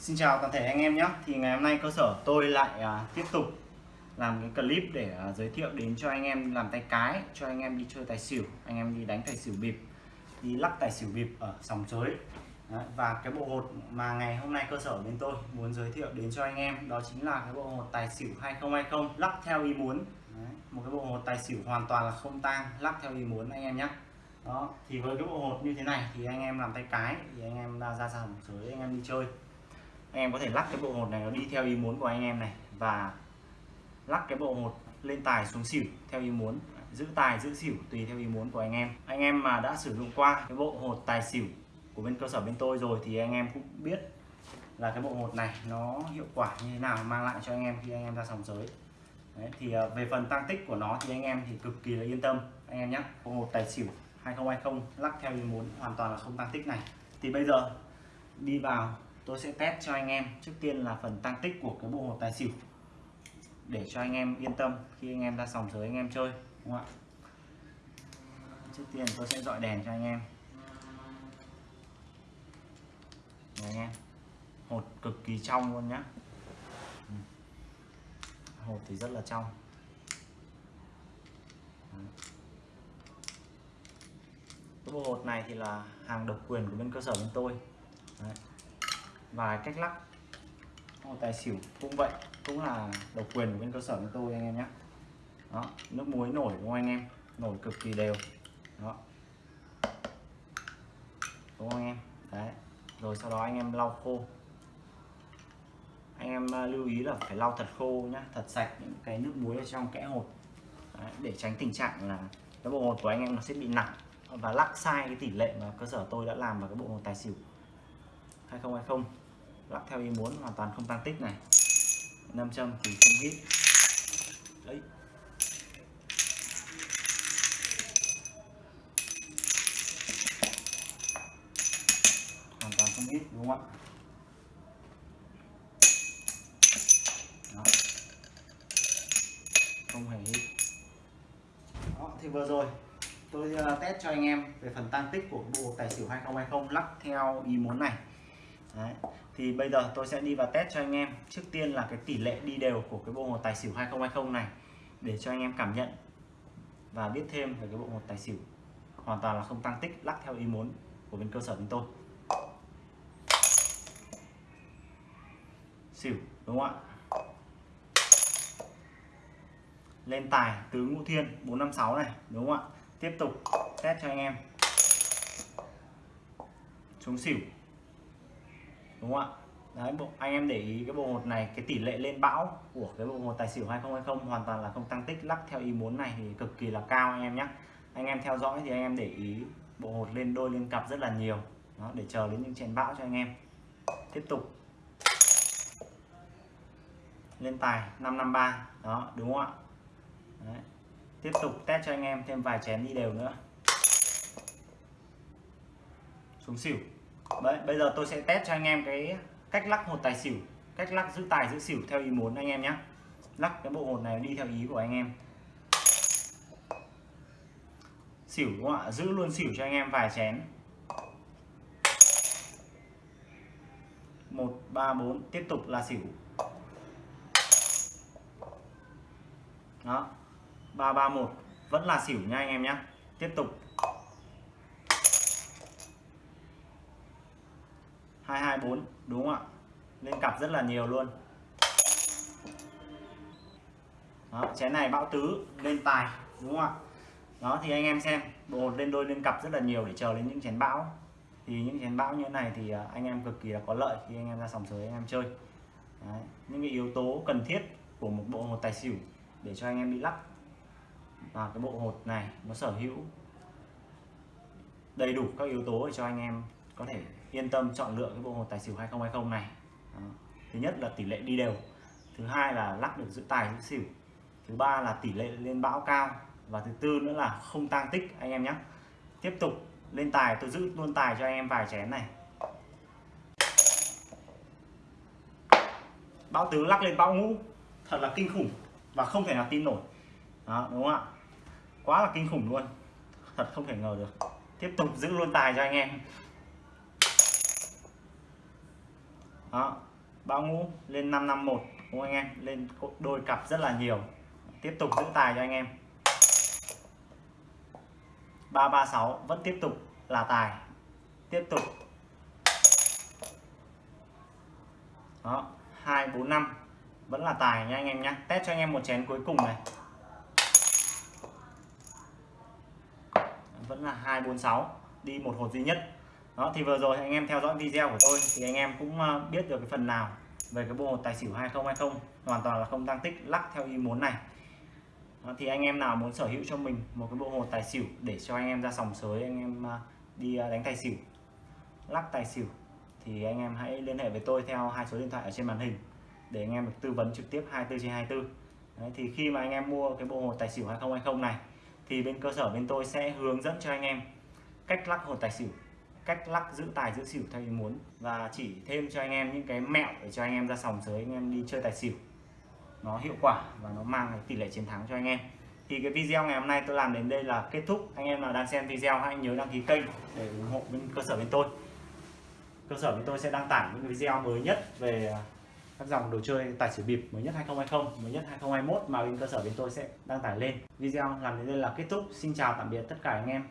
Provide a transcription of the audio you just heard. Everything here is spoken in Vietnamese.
Xin chào toàn thể anh em nhé. Thì ngày hôm nay cơ sở tôi lại à, tiếp tục làm cái clip để à, giới thiệu đến cho anh em làm tay cái cho anh em đi chơi tài xỉu anh em đi đánh tài xỉu bịp đi lắc tài xỉu bịp ở sòng sới Đấy, và cái bộ hột mà ngày hôm nay cơ sở bên tôi muốn giới thiệu đến cho anh em đó chính là cái bộ hột tài xỉu 2020 lắc theo ý muốn. Đấy, một cái bộ hột tài xỉu hoàn toàn là không tang lắc theo ý muốn anh em nhé. Đó thì với cái bộ hột như thế này thì anh em làm tay cái thì anh em ra ra sòng sới anh em đi chơi anh em có thể lắc cái bộ hột này nó đi theo ý muốn của anh em này và lắc cái bộ hột lên tài xuống xỉu theo ý muốn giữ tài giữ xỉu tùy theo ý muốn của anh em. Anh em mà đã sử dụng qua cái bộ hột tài xỉu của bên cơ sở bên tôi rồi thì anh em cũng biết là cái bộ hột này nó hiệu quả như thế nào mang lại cho anh em khi anh em ra sòng sới. Đấy, thì ờ, về phần tăng tích của nó thì anh em thì cực kỳ là yên tâm. Anh em nhé bộ hột tài xỉu 2020 lắc theo ý muốn hoàn toàn là không tăng tích này. Thì bây giờ đi vào tôi sẽ test cho anh em. Trước tiên là phần tăng tích của cái bộ hột tài xỉu. Để cho anh em yên tâm khi anh em ra sòng sới anh em chơi, đúng không ạ? Trước tiên tôi sẽ dọi đèn cho anh em. Đấy anh em. Hột cực kỳ trong luôn nhá. Ừ. Hột thì rất là trong. Cái bộ hột này thì là hàng độc quyền của bên cơ sở bên tôi và cách lắc. Một tài xỉu cũng vậy cũng là độc quyền của bên cơ sở của tôi anh em nhé. Đó nước muối nổi đúng không anh em? Nổi cực kỳ đều. Đó. Đúng không anh em? Đấy rồi sau đó anh em lau khô. Anh em à, lưu ý là phải lau thật khô nhá thật sạch những cái nước muối ở trong kẽ hột. Đấy, để tránh tình trạng là cái bộ hột của anh em nó sẽ bị nặng. Và lắc sai cái tỷ lệ mà cơ sở tôi đã làm vào cái bộ hột tài xỉu. 2020 lắp theo ý muốn hoàn toàn không tăng tích này. Nam châm thì không hít. Đấy. Hoàn toàn không hít đúng không ạ? Không hề hít. Đó, thì vừa rồi tôi ờ, test cho anh em về phần tăng tích của bộ tài xỉu 2020 lắc theo ý muốn này. Đấy. thì bây giờ tôi sẽ đi vào test cho anh em. Trước tiên là cái tỷ lệ đi đều của cái bộ hột tài xỉu 2020 này, để cho anh em cảm nhận và biết thêm về cái bộ hột tài xỉu. Hoàn toàn là không tăng tích, lắc theo ý muốn của bên cơ sở chúng tôi. Xỉu, đúng không ạ? Lên tài tứ ngũ thiên 456 này, đúng không ạ? Tiếp tục test cho anh em. Xuống xỉu đúng không ạ? Đấy bộ anh em để ý cái bộ một này cái tỷ lệ lên bão của cái bộ một tài xỉu 2020 hoàn toàn là không tăng tích lắc theo ý muốn này thì cực kỳ là cao anh em nhé anh em theo dõi thì anh em để ý bộ hột lên đôi lên cặp rất là nhiều. Đó, để chờ đến những chén bão cho anh em. Tiếp tục. Lên tài 553 đó đúng không ạ? Đấy. tiếp tục test cho anh em thêm vài chén đi đều nữa. Xuống xỉu. Đấy, bây giờ tôi sẽ test cho anh em cái cách lắc hột tài xỉu cách lắc giữ tài giữ xỉu theo ý muốn anh em nhé. Lắc cái bộ hột này đi theo ý của anh em. Xỉu đúng không ạ? Giữ luôn xỉu cho anh em vài chén. Một ba bốn tiếp tục là xỉu. Đó ba ba một vẫn là xỉu nha anh em nhé. Tiếp tục. Đúng không ạ? Lên cặp rất là nhiều luôn. Đó, chén này bão tứ lên tài đúng không ạ? Đó thì anh em xem bộ lên đôi lên cặp rất là nhiều để chờ đến những chén bão. Thì những chén bão như thế này thì à, anh em cực kỳ là có lợi khi anh em ra sòng sới anh em chơi. Đấy, những cái yếu tố cần thiết của một bộ hột tài xỉu để cho anh em đi lắc. Và cái bộ hột này nó sở hữu đầy đủ các yếu tố để cho anh em có thể yên tâm chọn lựa cái bộ hồ tài xỉu 2020 này. Đó. thứ nhất là tỷ lệ đi đều. Thứ hai là lắc được giữ tài giữ xỉu. Thứ ba là tỷ lệ lên bão cao. Và thứ tư nữa là không tăng tích, anh em nhé. Tiếp tục lên tài, tôi giữ luôn tài cho anh em vài chén này. Bão tứ lắc lên bão ngũ. Thật là kinh khủng và không thể nào tin nổi. Đó, đúng không ạ? Quá là kinh khủng luôn. Thật không thể ngờ được. Tiếp tục giữ luôn tài cho anh em. Đó, bao ngũ lên 551 đúng không anh em? Lên đôi cặp rất là nhiều. Tiếp tục giữ tài cho anh em. 336 vẫn tiếp tục là tài. Tiếp tục. Đó 245 vẫn là tài nha anh em nhé test cho anh em một chén cuối cùng này. Vẫn là 246 đi một hột duy nhất đó thì vừa rồi anh em theo dõi video của tôi thì anh em cũng ờ, biết được cái phần nào về cái bộ tài xỉu 2020 hoàn toàn là không tăng tích lắc theo ý muốn này. Đó, thì anh em nào muốn sở hữu cho mình một cái bộ hồ tài xỉu để cho anh em ra sòng sới anh em ờ, đi ờ, đánh tài xỉu lắc tài xỉu thì anh em hãy liên hệ với tôi theo hai số điện thoại ở trên màn hình để anh em được tư vấn trực tiếp 24 trên 24 Đấy, thì khi mà anh em mua cái bộ hồ tài xỉu 2020 này thì bên cơ sở bên tôi sẽ hướng dẫn cho anh em cách lắc hồ tài xỉu cách lắc giữ tài giữ xỉu theo ý muốn. Và chỉ thêm cho anh em những cái mẹo để cho anh em ra sòng sới, anh em đi chơi tài xỉu. Nó hiệu quả và nó mang cái tỷ lệ chiến thắng cho anh em. Thì cái video ngày hôm nay tôi làm đến đây là kết thúc. Anh em nào đang xem video hãy nhớ đăng ký kênh để ủng hộ bên cơ sở bên tôi. Cơ sở bên tôi sẽ đăng tải những video mới nhất về à, các dòng đồ chơi tài xỉu bịp mới nhất 2020 mới nhất 2021 mà bên cơ sở bên tôi sẽ đăng tải lên. Video làm đến đây là kết thúc. Xin chào tạm biệt tất cả anh em.